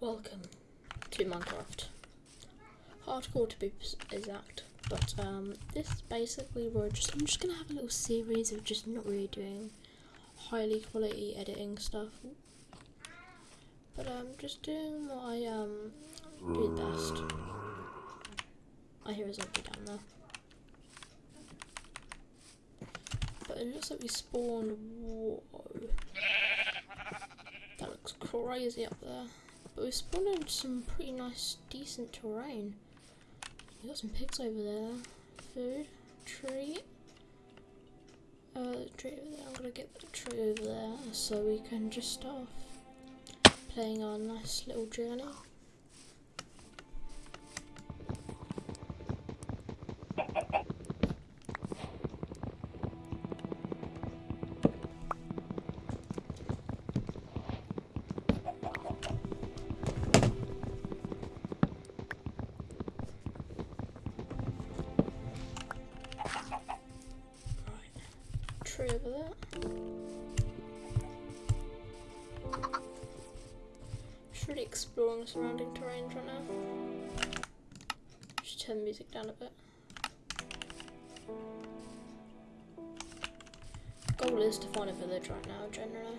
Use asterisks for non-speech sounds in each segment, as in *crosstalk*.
Welcome to Minecraft. Hardcore to be exact, but um, this basically we're just I'm just gonna have a little series of just not really doing highly quality editing stuff, but I'm um, just doing what I um do best. I hear a zombie down there. But it looks like we spawned. Whoa. That looks crazy up there. But we spawned in some pretty nice, decent terrain. We got some pigs over there. Food. Tree. Uh, tree over there. I'm gonna get the tree over there so we can just start off playing our nice little journey. Tree over there. Just really exploring the surrounding terrain right now. Just turn the music down a bit. Goal is to find a village right now, generally.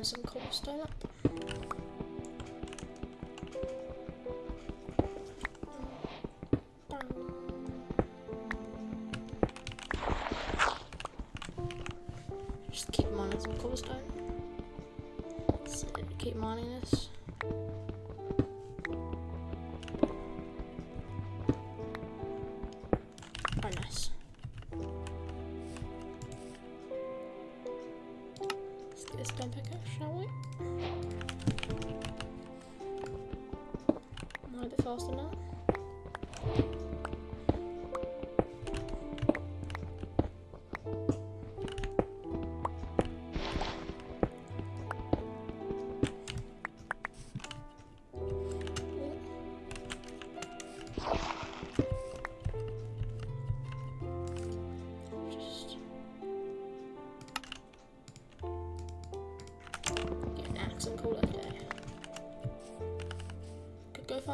Mine some cobblestone up. Am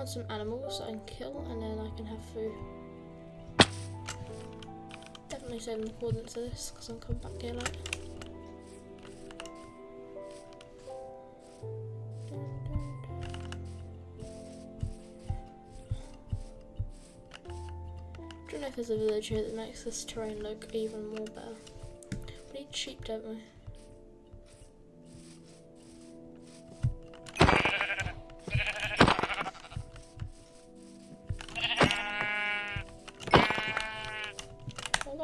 Some animals I can kill and then I can have food. Definitely saving the coordinates of this because I'm coming back here later. don't know if there's a village here that makes this terrain look even more better. We need sheep, don't we?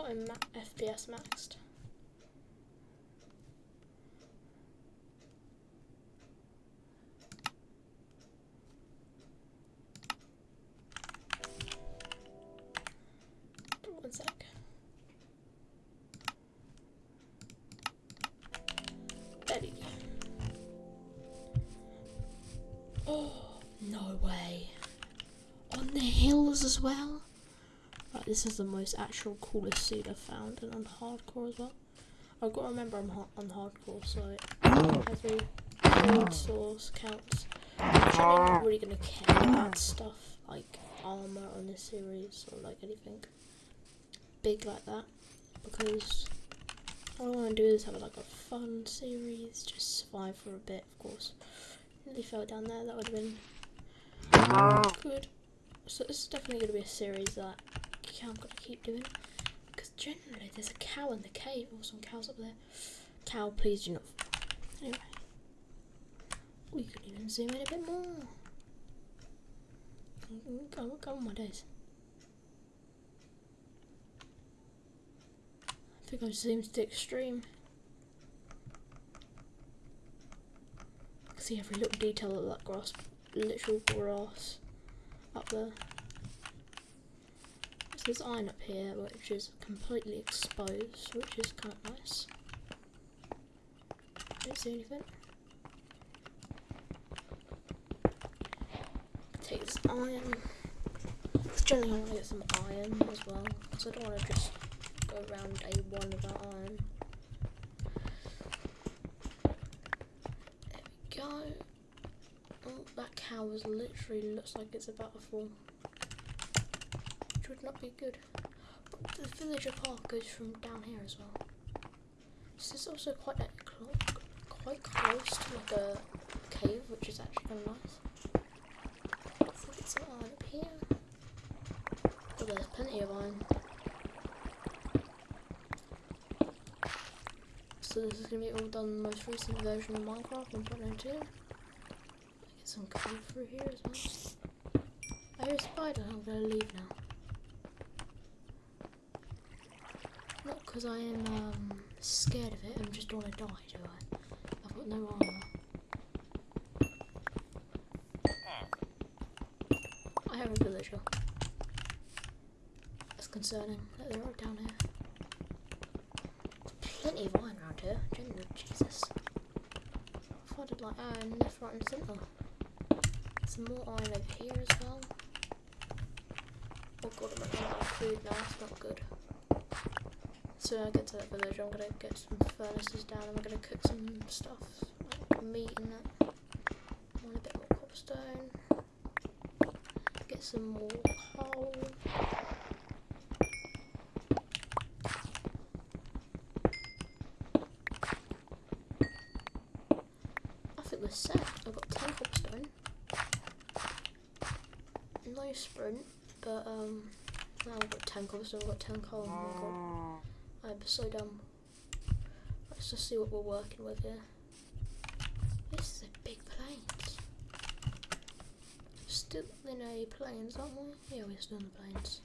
Got him ma- FPS maxed. One sec. Betty. Oh, no way. On the hills as well? This is the most actual coolest seed I've found, and on hardcore as well. I've got to remember I'm ha- on hardcore, so every mm. food source counts. I'm not really going to care about stuff like armor on this series or like anything big like that because all I want to do is have like a fun series, just survive for a bit, of course. Nearly fell down there, that would have been mm. good. So this is definitely going to be a series that I'm going to keep doing because generally there's a cow in the cave or some cows up there. Cow, please do not. Anyway, we could even zoom in a bit more. Go, on my days. I think I've zoomed to extreme. I can see every little detail of that grass, literal grass up there. There's iron up here, which is completely exposed, which is kind of nice. don't see anything. Take this iron. Generally I want to get some iron as well, because I don't want to just go around day one without iron. There we go. Oh, that cow is literally looks like it's about to fall. Would not be good. But the villager park goes from down here as well. This is also quite cl- quite close to like a cave, which is actually kind of nice. It's up here. Oh, there's plenty of iron. So this is gonna be all done in the most recent version of Minecraft 1.02. Get some coal through here as well. I hear a spider, I'm gonna leave now. Not because I am um, scared of it, I'm just to die, do I? I've got no armour. I have a villager. That's concerning that they're all down here. Plenty of iron around here, genuinely, Jesus. I thought I'd like iron left, right and centre. Some more iron over here as well. Oh god, I'm running out of food now, that's not good. So when I get to that village, I'm gonna get some furnaces down and we're gonna cook some stuff, like meat and that. I want a bit more cobblestone. Get some more coal. I think we're set. I've got 10 cobblestone. No sprint, but um, now I've got 10 cobblestone, I've got 10 coal. Oh my god. I'm so dumb. Let's just see what we're working with here. This is a big plains. Still in a plains, aren't we? Yeah, we're still in the plains.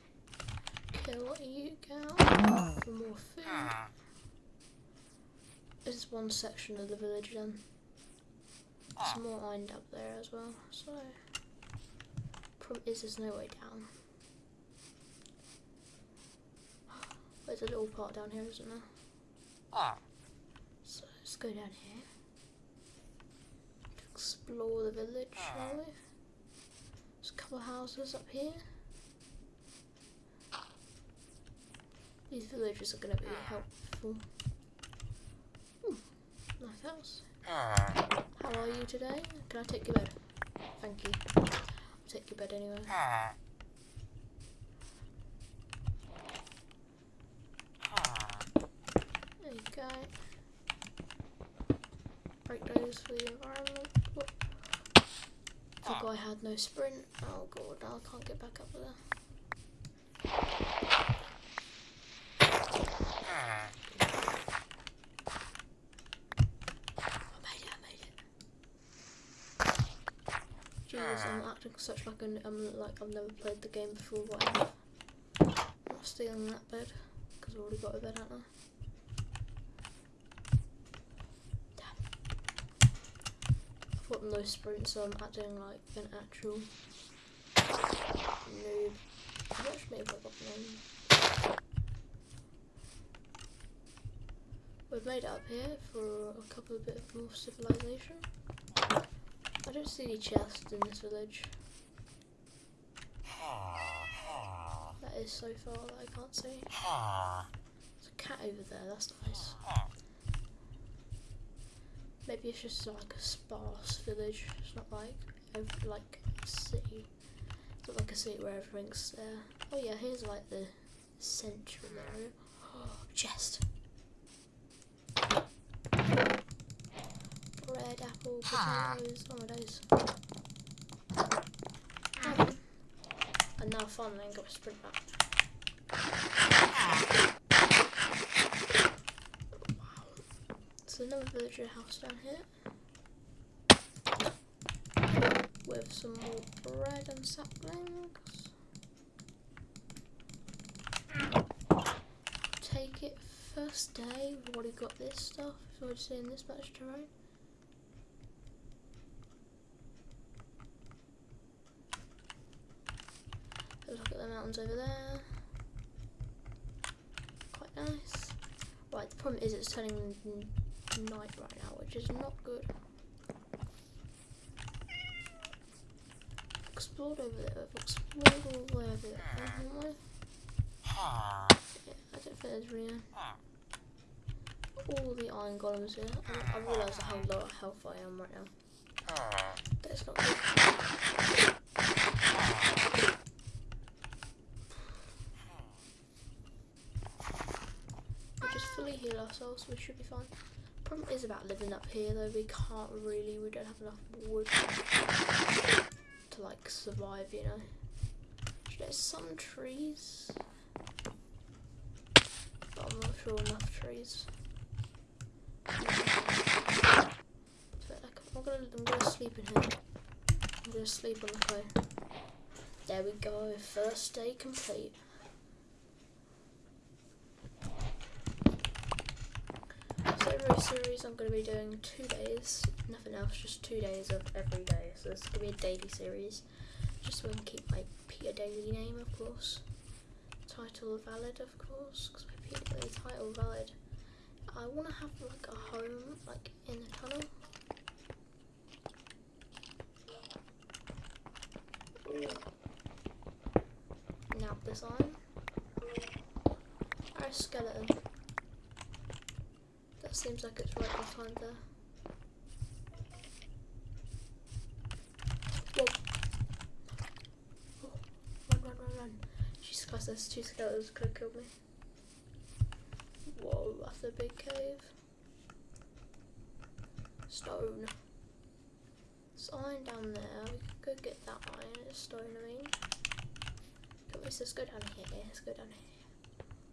Kill you cow for more food. This is one section of the village then. There's more iron up there as well, so is there's no way down. There's a little part down here, isn't there? Ah. So let's go down here. Explore the village, shall we? There's a couple of houses up here. These villages are going to be helpful. Hmm, nice house. Ah. How are you today? Can I take your bed? Thank you. I'll take your bed anyway. There you go. Break those for the environment. Whoop. The guy had no sprint. Oh god, I can't get back up there. I'm acting such like an, I'm like I've never played the game before. Whatever. I'm not stealing that bed because I've already got a bed, haven't? No sprint, so I'm acting like an actual noob. How much maybe I got name? We've made it up here for a couple of bit of more civilization. I don't see any chests in this village. That is so far that I can't see. There's a cat over there, that's nice. Maybe it's just like a sparse village. It's not like ev- like a city. It's not like a city where everything's there. Oh yeah, here's like the central area. *gasps* chest. Bread, apple, potatoes. Oh my days. Oh. And now finally I got a sprint back. Another villager house down here. With some more bread and saplings. Take it first day. We've already got this stuff. We've already seen this much terrain. Look at the mountains over there. Quite nice. Right, the problem is it's turning night right now, which is not good. Explored over there. I've explored all the way over there, haven't I? Yeah, I don't think there's really all the iron golems here. I, I realise how low health I am right now. That's not good. We just fully heal ourselves, we should be fine. Problem is about living up here though, we can't really, we don't have enough wood to like survive, you know. There's some trees, but I'm not sure enough trees. I'm gonna, I'm gonna sleep in here. I'm gonna sleep on the clay. There we go, first day complete. So every series I'm going to be doing two days, nothing else, just two days of every day. So it's going to be a daily series, just so I can keep my Peter Daily name, of course. Title valid, of course, because my Peter Daily title valid. I want to have like a home, like in the tunnel. Now this design. Our skeleton. Seems like it's right behind there. Whoa. Oh, run, run, run, run. Jesus Christ, there's two skeletons could have killed me. Whoa, that's a big cave. Stone. There's iron down there. We could go get that iron. It's stone, I mean. Come on, let's go down here. Let's go down here.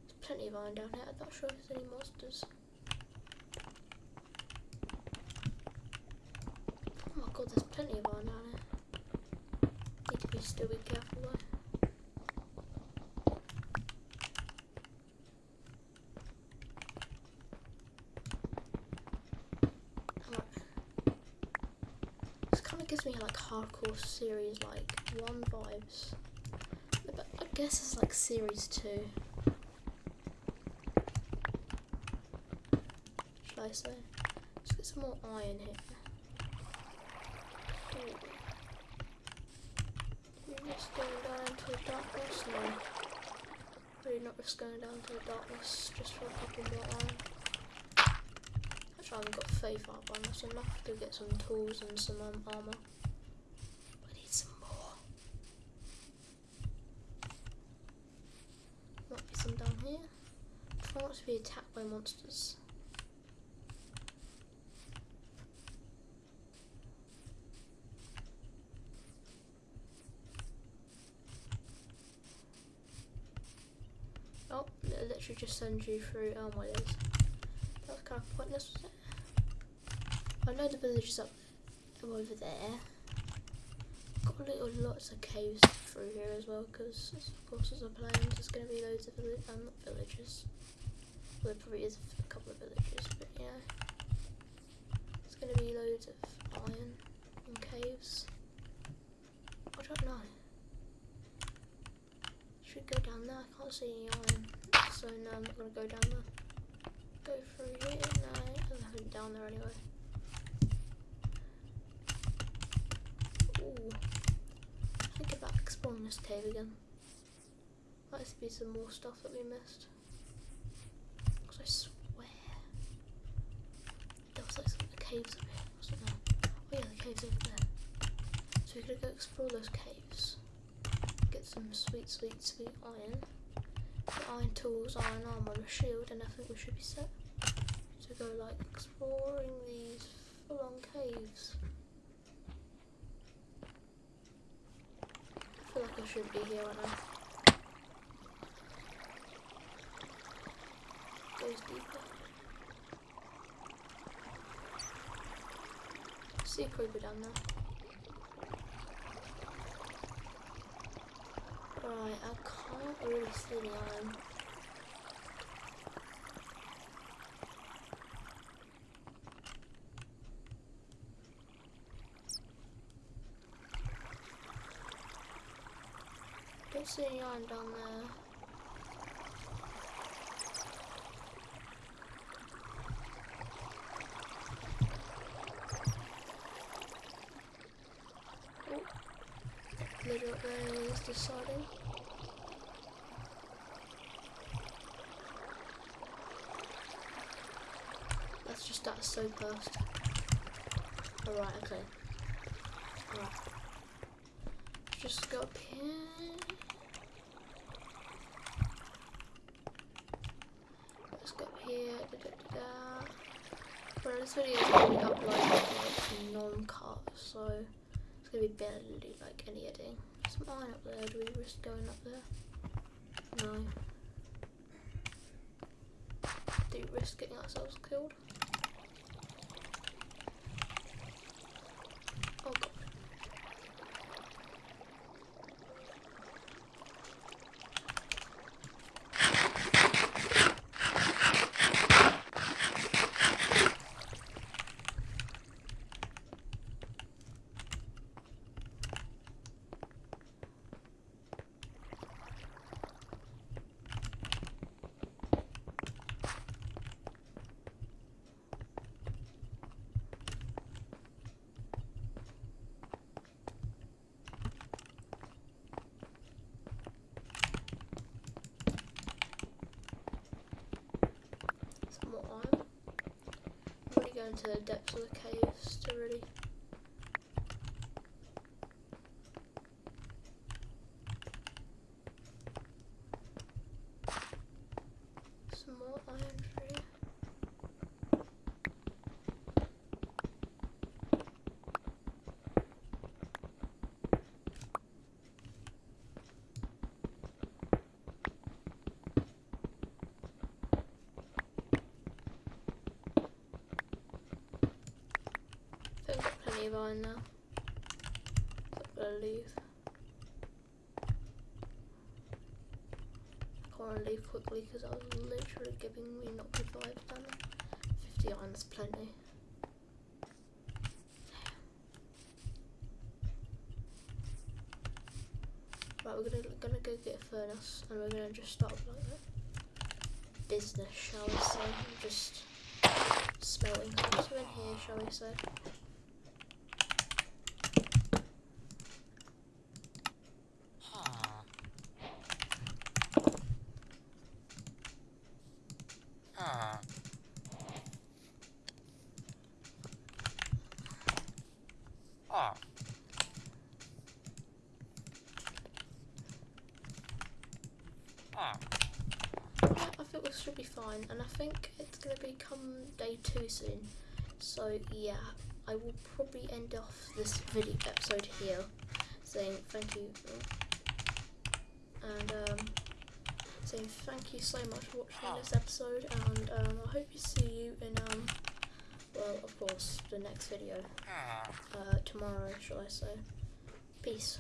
There's plenty of iron down here. I'm not sure if there's any monsters. Oh my god, there's plenty of iron down here. Need to be still be careful though. This kind of gives me like hardcore series like one vibes. But I guess it's like series two. Should I say? Let's get some more iron here. Ooh. We're just into the darkness now. Really not just going down to the darkness just for a couple more iron. Actually, I haven't got faith up on that's enough to get some tools and some um, armor. I need some more. Might be some down here. Try not to be attacked by monsters. Oh, it you through. Oh my days. That was kind of pointless, was it? I know the village is up over there. Got little lots of caves through here as well, because of course as I'm playing, there's going to be loads of vill um, villages. Well, there probably is a couple of villages, but yeah. There's going to be loads of iron and caves. I don't know. Should go down there. I can't see any iron, so now I'm not gonna go down there. Go through here. No, there's nothing down there anyway. Ooh, think about exploring this cave again. Might be some more stuff that we missed. Cause I swear there was like some caves over here. There? Oh yeah, the caves over there. So we're gonna go explore those caves get some sweet, sweet, sweet iron. Iron tools, iron armor, and a shield, and I think we should be set to go like exploring these full-on caves. I feel like I should be here right now. Goes deeper. See a creeper down there. I can't really see the iron. Don't see any iron down there. Oh, Little area deciding. So fast. Alright, okay. Alright. Just go up here. Let's go up here. Da, da, da, da. Well, this video is going to be uploaded like non-cut, so it's going to be barely like any editing. There's mine up there. Do we risk going up there? No. Do we risk getting ourselves killed? Oh god. Some more iron. Going to the depths of the caves to really some more iron for you. I iron now. So I'm gonna leave. I can't leave quickly because I was literally giving me not revive damage. 50 iron's plenty. Right, we're gonna gonna go get a furnace and we're gonna just start like that. Business, shall we say? Just smelting things in here, shall we say? Yeah, I think this should be fine, and I think it's going to become day two soon. So yeah, I will probably end off this video episode here, saying thank you, and um, saying thank you so much for watching this episode, and um, I hope to see you in um, well, of course, the next video uh, tomorrow, shall I say? Peace.